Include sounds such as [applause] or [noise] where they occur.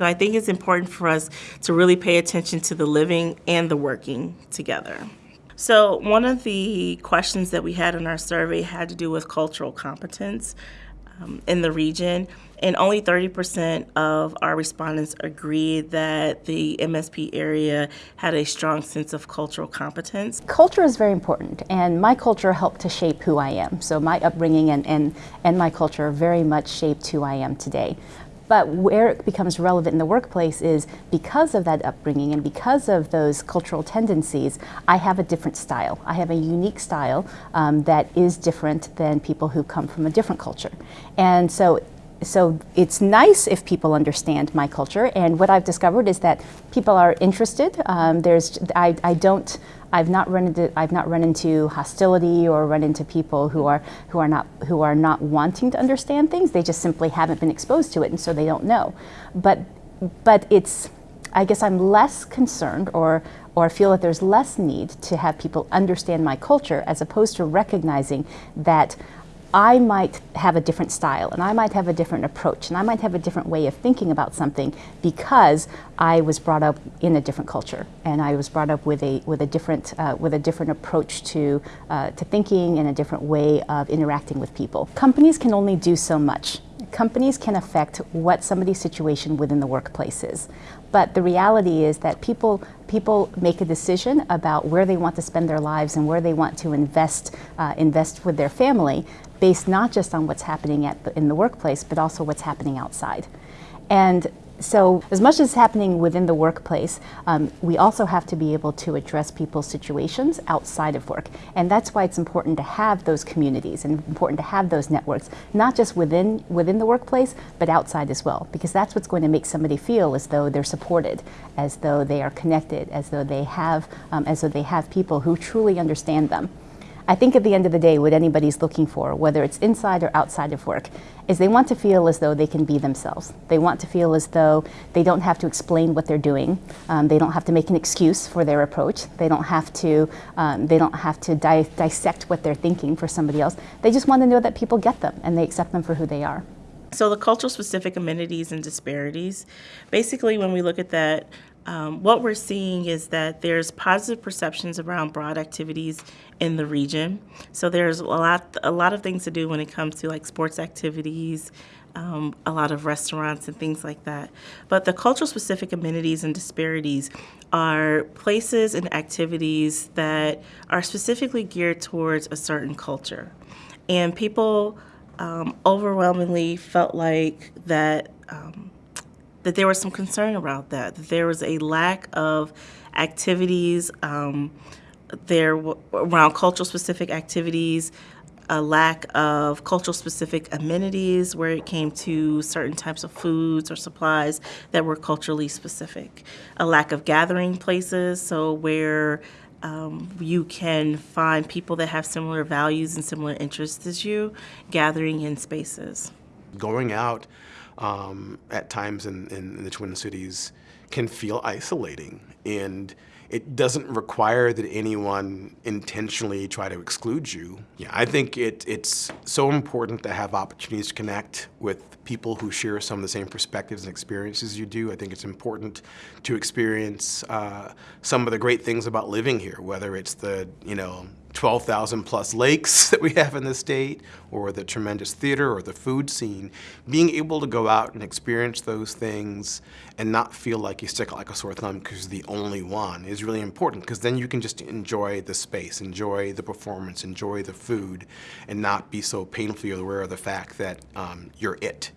So I think it's important for us to really pay attention to the living and the working together. So one of the questions that we had in our survey had to do with cultural competence um, in the region, and only 30% of our respondents agreed that the MSP area had a strong sense of cultural competence. Culture is very important, and my culture helped to shape who I am. So my upbringing and, and, and my culture very much shaped who I am today. But where it becomes relevant in the workplace is because of that upbringing and because of those cultural tendencies, I have a different style. I have a unique style um, that is different than people who come from a different culture. And so so it's nice if people understand my culture and what I've discovered is that people are interested. Um, there's, I, I don't I've not run into I've not run into hostility or run into people who are who are not who are not wanting to understand things. They just simply haven't been exposed to it, and so they don't know. But but it's I guess I'm less concerned or or feel that there's less need to have people understand my culture as opposed to recognizing that I might have a different style and I might have a different approach and I might have a different way of thinking about something because I was brought up in a different culture and I was brought up with a with a different uh, with a different approach to uh, to thinking and a different way of interacting with people. Companies can only do so much companies can affect what somebody's situation within the workplace is. But the reality is that people, people make a decision about where they want to spend their lives and where they want to invest, uh, invest with their family based not just on what's happening at the, in the workplace, but also what's happening outside. And so as much as happening within the workplace, um, we also have to be able to address people's situations outside of work. And that's why it's important to have those communities and important to have those networks, not just within, within the workplace, but outside as well. Because that's what's going to make somebody feel as though they're supported, as though they are connected, as though they have, um, as though they have people who truly understand them. I think at the end of the day, what anybody's looking for, whether it's inside or outside of work, is they want to feel as though they can be themselves. They want to feel as though they don't have to explain what they're doing. Um, they don't have to make an excuse for their approach. They don't have to, um, they don't have to di dissect what they're thinking for somebody else. They just want to know that people get them and they accept them for who they are. So the cultural specific amenities and disparities, basically when we look at that, um, what we're seeing is that there's positive perceptions around broad activities in the region. So there's a lot, a lot of things to do when it comes to like sports activities, um, a lot of restaurants and things like that. But the cultural specific amenities and disparities are places and activities that are specifically geared towards a certain culture. And people um, overwhelmingly felt like that um, that there was some concern about that, that there was a lack of activities um, there around cultural specific activities, a lack of cultural specific amenities where it came to certain types of foods or supplies that were culturally specific, a lack of gathering places, so where um, you can find people that have similar values and similar interests as you gathering in spaces. Going out um, at times in, in, the Twin Cities can feel isolating and it doesn't require that anyone intentionally try to exclude you. Yeah, I think it, it's so important to have opportunities to connect with people who share some of the same perspectives and experiences you do. I think it's important to experience uh, some of the great things about living here, whether it's the, you know, 12,000 plus lakes [laughs] that we have in the state, or the tremendous theater or the food scene, being able to go out and experience those things and not feel like you stick like a sore thumb because you're the only one is really important because then you can just enjoy the space, enjoy the performance, enjoy the food, and not be so painfully aware of the fact that um, you're it.